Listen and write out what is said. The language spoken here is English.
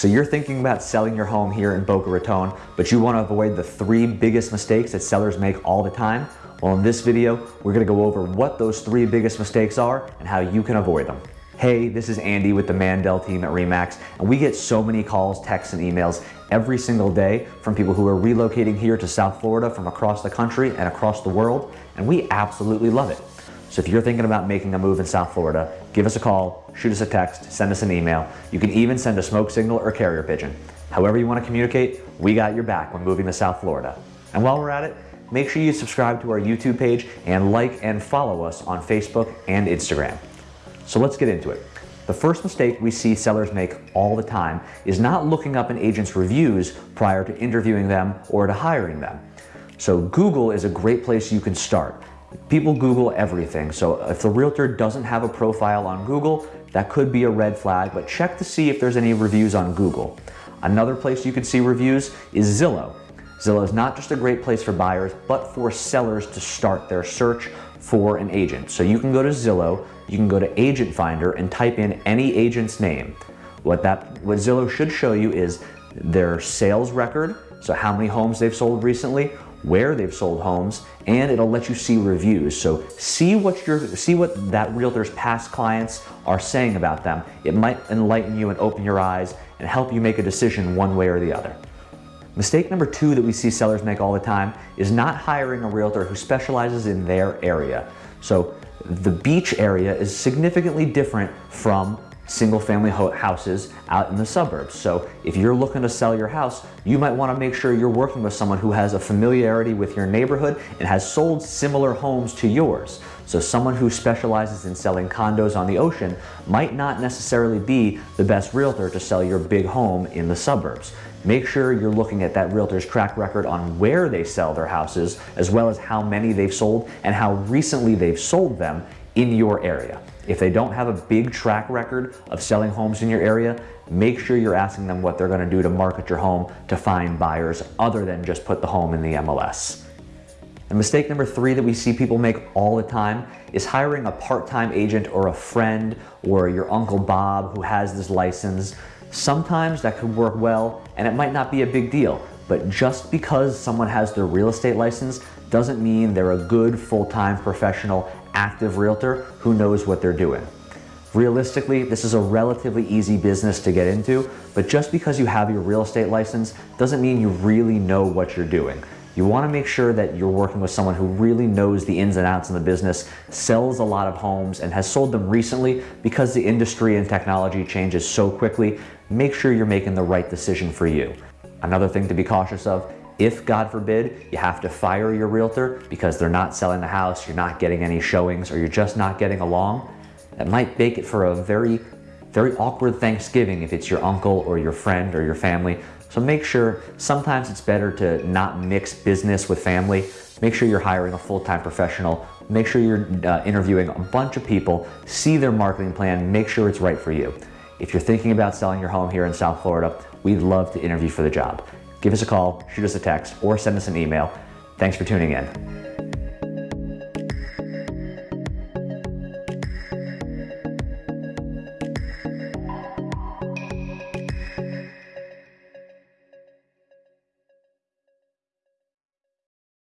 So you're thinking about selling your home here in Boca Raton, but you want to avoid the three biggest mistakes that sellers make all the time? Well, in this video, we're going to go over what those three biggest mistakes are and how you can avoid them. Hey, this is Andy with the Mandel team at REMAX, and we get so many calls, texts, and emails every single day from people who are relocating here to South Florida from across the country and across the world, and we absolutely love it. So if you're thinking about making a move in South Florida, give us a call, shoot us a text, send us an email. You can even send a smoke signal or carrier pigeon. However you want to communicate, we got your back when moving to South Florida. And while we're at it, make sure you subscribe to our YouTube page and like and follow us on Facebook and Instagram. So let's get into it. The first mistake we see sellers make all the time is not looking up an agent's reviews prior to interviewing them or to hiring them. So Google is a great place you can start. People Google everything, so if the realtor doesn't have a profile on Google, that could be a red flag, but check to see if there's any reviews on Google. Another place you can see reviews is Zillow. Zillow is not just a great place for buyers, but for sellers to start their search for an agent. So you can go to Zillow, you can go to Agent Finder and type in any agent's name. What, that, what Zillow should show you is their sales record, so how many homes they've sold recently, where they've sold homes, and it'll let you see reviews. So see what your see what that realtor's past clients are saying about them. It might enlighten you and open your eyes and help you make a decision one way or the other. Mistake number two that we see sellers make all the time is not hiring a realtor who specializes in their area. So the beach area is significantly different from single family houses out in the suburbs. So if you're looking to sell your house, you might wanna make sure you're working with someone who has a familiarity with your neighborhood and has sold similar homes to yours. So someone who specializes in selling condos on the ocean might not necessarily be the best realtor to sell your big home in the suburbs. Make sure you're looking at that realtor's track record on where they sell their houses, as well as how many they've sold and how recently they've sold them in your area. If they don't have a big track record of selling homes in your area, make sure you're asking them what they're gonna do to market your home to find buyers other than just put the home in the MLS. And mistake number three that we see people make all the time is hiring a part-time agent or a friend or your Uncle Bob who has this license. Sometimes that could work well and it might not be a big deal, but just because someone has their real estate license doesn't mean they're a good full-time professional active realtor who knows what they're doing. Realistically, this is a relatively easy business to get into, but just because you have your real estate license doesn't mean you really know what you're doing. You want to make sure that you're working with someone who really knows the ins and outs in the business, sells a lot of homes, and has sold them recently because the industry and technology changes so quickly. Make sure you're making the right decision for you. Another thing to be cautious of if, God forbid, you have to fire your realtor because they're not selling the house, you're not getting any showings, or you're just not getting along, that might make it for a very, very awkward Thanksgiving if it's your uncle or your friend or your family. So make sure, sometimes it's better to not mix business with family. Make sure you're hiring a full-time professional. Make sure you're uh, interviewing a bunch of people, see their marketing plan, make sure it's right for you. If you're thinking about selling your home here in South Florida, we'd love to interview for the job give us a call, shoot us a text, or send us an email. Thanks for tuning in.